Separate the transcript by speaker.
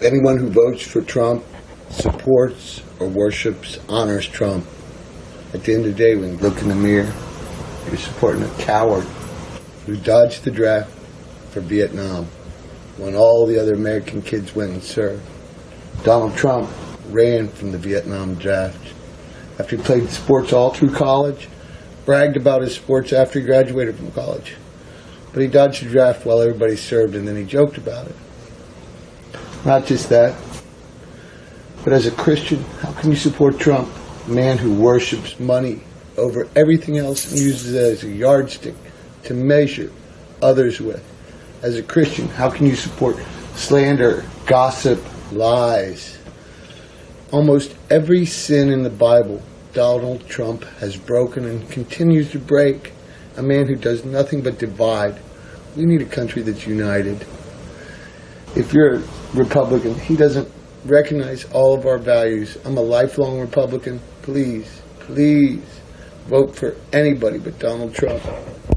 Speaker 1: Anyone who votes for Trump supports or worships, honors Trump. At the end of the day, when you look in the mirror, you're supporting a coward who dodged the draft for Vietnam when all the other American kids went and served. Donald Trump ran from the Vietnam draft after he played sports all through college, bragged about his sports after he graduated from college. But he dodged the draft while everybody served and then he joked about it. Not just that, but as a Christian, how can you support Trump, a man who worships money over everything else and uses it as a yardstick to measure others with? As a Christian, how can you support slander, gossip, lies? Almost every sin in the Bible, Donald Trump has broken and continues to break. A man who does nothing but divide. We need a country that's united. If you're a Republican, he doesn't recognize all of our values. I'm a lifelong Republican. Please, please vote for anybody but Donald Trump.